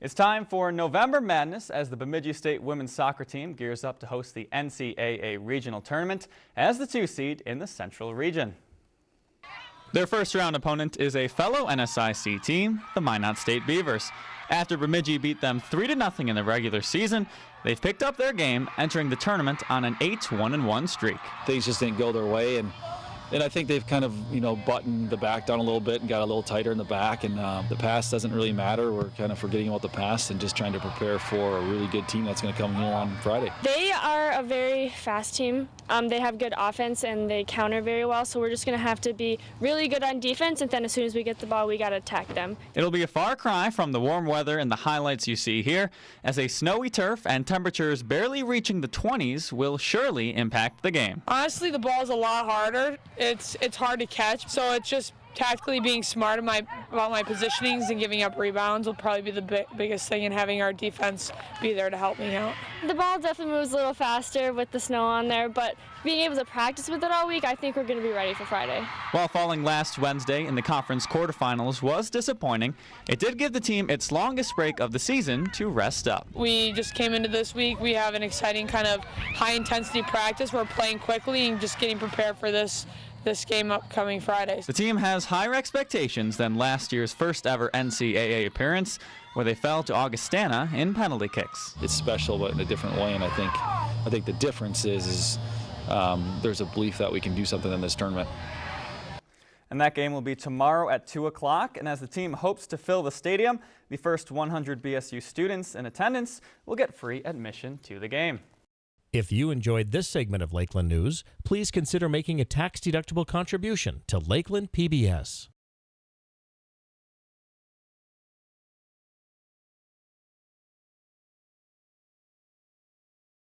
It's time for November Madness as the Bemidji State women's soccer team gears up to host the NCAA regional tournament as the two seed in the Central region. Their first round opponent is a fellow NSIC team, the Minot State Beavers. After Bemidji beat them 3 0 in the regular season, they've picked up their game, entering the tournament on an 8 1 1 streak. Things just didn't go their way, and and I think they've kind of you know buttoned the back down a little bit and got a little tighter in the back. And uh, the pass doesn't really matter. We're kind of forgetting about the pass and just trying to prepare for a really good team that's going to come here on Friday. They are a very fast team. Um, they have good offense and they counter very well. So we're just going to have to be really good on defense. And then as soon as we get the ball, we got to attack them. It'll be a far cry from the warm weather and the highlights you see here, as a snowy turf and temperatures barely reaching the 20s will surely impact the game. Honestly, the ball is a lot harder. It's it's hard to catch, so it's just tactically being smart my, about my positionings and giving up rebounds will probably be the bi biggest thing and having our defense be there to help me out. The ball definitely moves a little faster with the snow on there, but being able to practice with it all week, I think we're going to be ready for Friday. While falling last Wednesday in the conference quarterfinals was disappointing, it did give the team its longest break of the season to rest up. We just came into this week. We have an exciting kind of high intensity practice. We're playing quickly and just getting prepared for this this game upcoming Friday. The team has higher expectations than last year's first ever NCAA appearance, where they fell to Augustana in penalty kicks. It's special, but in a different way, and I think I think the difference is, is um, there's a belief that we can do something in this tournament. And that game will be tomorrow at 2 o'clock. And as the team hopes to fill the stadium, the first 100 BSU students in attendance will get free admission to the game. If you enjoyed this segment of Lakeland News, please consider making a tax-deductible contribution to Lakeland PBS.